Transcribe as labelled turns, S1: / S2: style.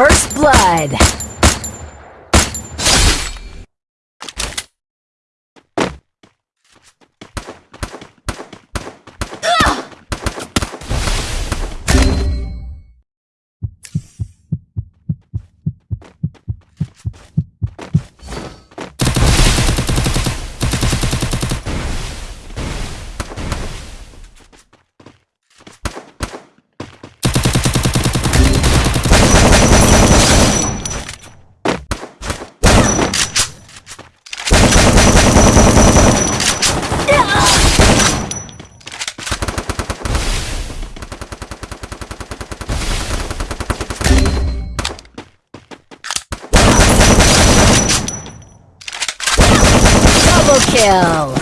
S1: First blood. Kill.